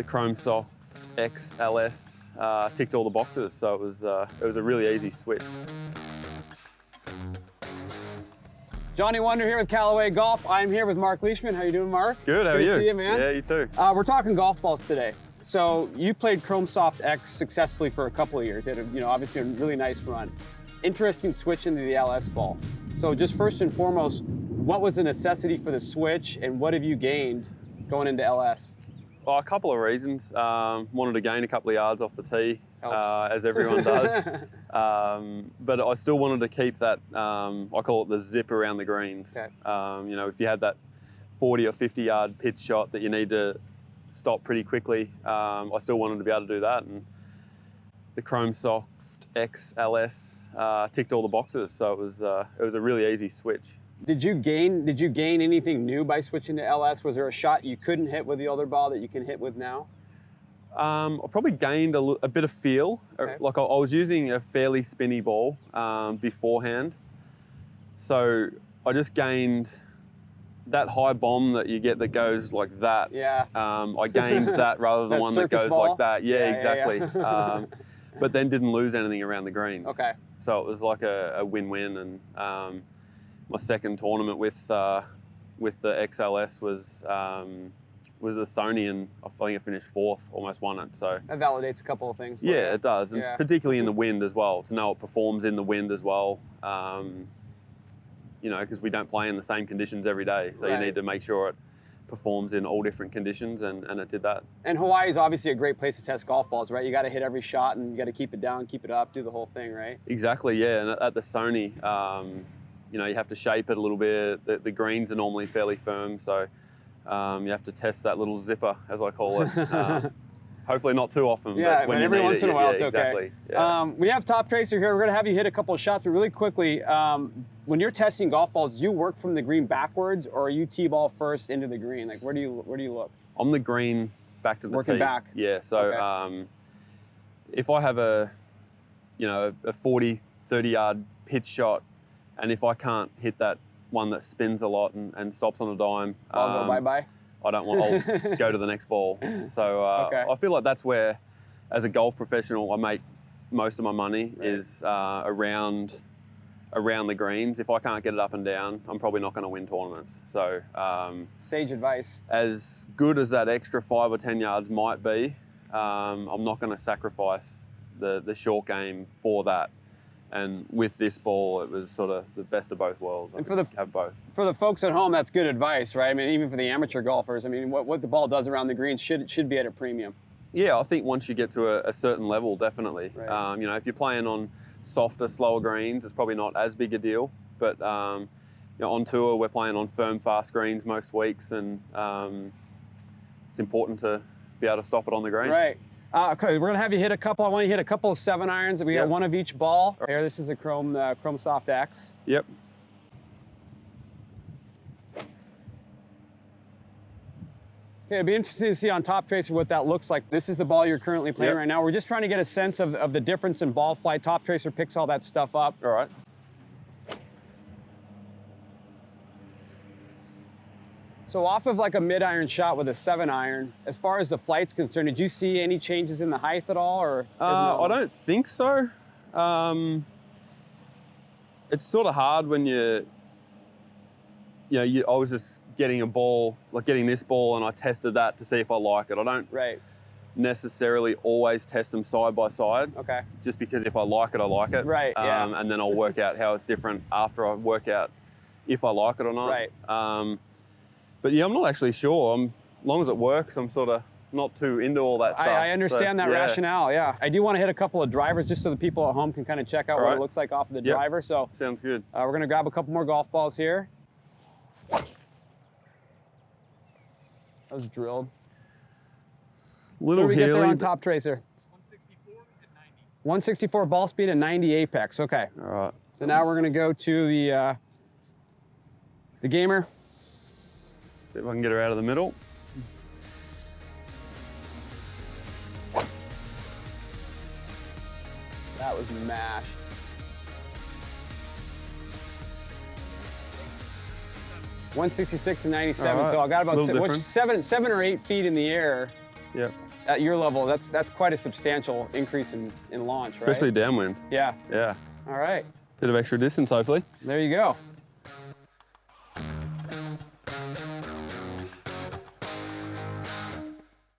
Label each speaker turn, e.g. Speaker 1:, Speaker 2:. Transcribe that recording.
Speaker 1: the Chrome Soft XLS uh, ticked all the boxes, so it was uh, it was a really easy switch.
Speaker 2: Johnny Wunder here with Callaway Golf. I'm here with Marc Leishman. How you doing, Marc?
Speaker 1: Good, how
Speaker 2: Good
Speaker 1: are you?
Speaker 2: to see you, man.
Speaker 1: Yeah, you too.
Speaker 2: Uh, we're talking golf balls today. So you played Chrome Soft X successfully for a couple of years. You had, a, you know, obviously a really nice run. Interesting switch into the LS ball. So just first and foremost, what was the necessity for the switch, and what have you gained going into LS?
Speaker 1: Well, a couple of reasons. Um, wanted to gain a couple of yards off the tee, uh, as everyone does. um, but I still wanted to keep that, um, I call it the zip around the greens.
Speaker 2: Okay.
Speaker 1: Um, you know, if you had that 40 or 50 yard pitch shot that you need to stop pretty quickly, um, I still wanted to be able to do that. And the Chrome Soft XLS uh, ticked all the boxes, so it was uh, it was a really easy switch.
Speaker 2: Did you gain Did you gain anything new by switching to LS? Was there a shot you couldn't hit with the other ball that you can hit with now?
Speaker 1: Um, I probably gained a bit of feel. Uh,
Speaker 2: Okay.
Speaker 1: Like I, I was using a fairly spinny ball um, beforehand, so I just gained that high bomb that you get that goes like that.
Speaker 2: Yeah.
Speaker 1: Um, I gained that rather than
Speaker 2: That
Speaker 1: one that goes
Speaker 2: ball?
Speaker 1: like that. Yeah,
Speaker 2: Yeah, yeah,
Speaker 1: exactly.
Speaker 2: yeah.
Speaker 1: um, but then didn't lose anything around the greens.
Speaker 2: Okay.
Speaker 1: So it was like a, a win-win, and um, my second tournament with uh, with the XLS was um, was the Sony, and I think I finished fourth, almost won it. So
Speaker 2: That validates a couple of things. for you.
Speaker 1: yeah, it does, and
Speaker 2: Yeah.
Speaker 1: particularly in the wind as well. To know it performs in the wind as well. Um, you know, because we don't play in the same conditions every day, so
Speaker 2: Right.
Speaker 1: you need to make sure it performs in all different conditions, and, and it did that.
Speaker 2: And Hawaii is obviously a great place to test golf balls, right? You got to hit every shot and you got to keep it down, keep it up, do the whole thing, right?
Speaker 1: Exactly, yeah. And at- at the Sony, um, you know, you have to shape it a little bit. The, the greens are normally fairly firm, so um, you have to test that little zipper, as I call it. Uh, hopefully not too often,
Speaker 2: Yeah,
Speaker 1: but when
Speaker 2: but every once
Speaker 1: it,
Speaker 2: in a while
Speaker 1: yeah,
Speaker 2: it's okay.
Speaker 1: Exactly. Yeah.
Speaker 2: Um, we have Toptracer here. We're going to have you hit a couple of shots, but really quickly, um, when you're testing golf balls, do you work from the green backwards or are you tee ball first into the green? Like, where do you where do you look?
Speaker 1: on the green, back to the
Speaker 2: Working
Speaker 1: tee.
Speaker 2: back.
Speaker 1: Yeah. So
Speaker 2: Okay.
Speaker 1: um, if I have a, you know, a 40, 30 yard pitch shot, and if I can't hit that one that spins a lot and, and stops on a dime,
Speaker 2: Ball go bye bye.
Speaker 1: I don't want. I'll go to the next ball. So uh,
Speaker 2: Okay.
Speaker 1: I feel like that's where, as a golf professional, I make most of my money
Speaker 2: Right.
Speaker 1: is uh, around around the greens. If I can't get it up and down, I'm probably not going to win tournaments. So um,
Speaker 2: Sage advice.
Speaker 1: as good as that extra five or ten yards might be, um, I'm not going to sacrifice the the short game for that. And with this ball, it was sort of the best of both worlds. I
Speaker 2: And for the-
Speaker 1: have both.
Speaker 2: For the folks at home, that's good advice, right? I mean, even for the amateur golfers, I mean, what, what the ball does around the green should should be at a premium.
Speaker 1: Yeah, I think once you get to a, a certain level, definitely.
Speaker 2: Right.
Speaker 1: Um, you know, if you're playing on softer, slower greens, it's probably not as big a deal. But um, you know, on tour, we're playing on firm, fast greens most weeks, and um, it's important to be able to stop it on the green.
Speaker 2: Right. Uh, okay, we're gonna have you hit a couple. I want you to hit a couple of seven irons. We got one of each ball. Here, this is a Chrome uh, Chrome Soft X.
Speaker 1: Yep.
Speaker 2: Okay, it'd be interesting to see on Toptracer what that looks like. This is the ball you're currently playing
Speaker 1: Yep.
Speaker 2: right now. We're just trying to get a sense of, of the difference in ball flight. Toptracer picks all that stuff up.
Speaker 1: All right.
Speaker 2: So off of like a mid iron shot with a seven iron, as far as the flight's concerned, did you see any changes in the height at all, or?
Speaker 1: Uh, I don't think so. Um, it's sort of hard when you, you know, you, I was just getting a ball, like getting this ball, and I tested that to see if I like it. I don't
Speaker 2: Right.
Speaker 1: necessarily always test them side by side,
Speaker 2: Okay.
Speaker 1: just because if I like it, I like it.
Speaker 2: Right, yeah.
Speaker 1: Um, and then I'll work out how it's different after I work out if I like it or not.
Speaker 2: Right.
Speaker 1: Um, but yeah, I'm not actually sure. I'm, as long as it works, I'm sort of not too into all that stuff.
Speaker 2: I, I understand
Speaker 1: So,
Speaker 2: that
Speaker 1: yeah.
Speaker 2: rationale. Yeah. I do want to hit a couple of drivers just so the people at home can kind of check out
Speaker 1: All
Speaker 2: what
Speaker 1: right.
Speaker 2: it looks like off of the
Speaker 1: Yep.
Speaker 2: driver. So
Speaker 1: Sounds good.
Speaker 2: uh, we're gonna grab a couple more golf balls here. That was drilled. What
Speaker 1: Little
Speaker 2: do we get there on Toptracer? 164 ball speed and 90 apex. Okay.
Speaker 1: All right.
Speaker 2: So now we're gonna go to the uh, the gamer.
Speaker 1: See if I can get her out of the middle.
Speaker 2: That was mash. One sixty-six and ninety-seven.
Speaker 1: Right.
Speaker 2: So I got about se- which seven, seven or eight feet in the air.
Speaker 1: Yeah.
Speaker 2: At your level, that's that's quite a substantial increase in, in launch,
Speaker 1: Especially
Speaker 2: right?
Speaker 1: downwind.
Speaker 2: Yeah.
Speaker 1: Yeah.
Speaker 2: All right.
Speaker 1: Bit of extra distance, hopefully.
Speaker 2: There you go.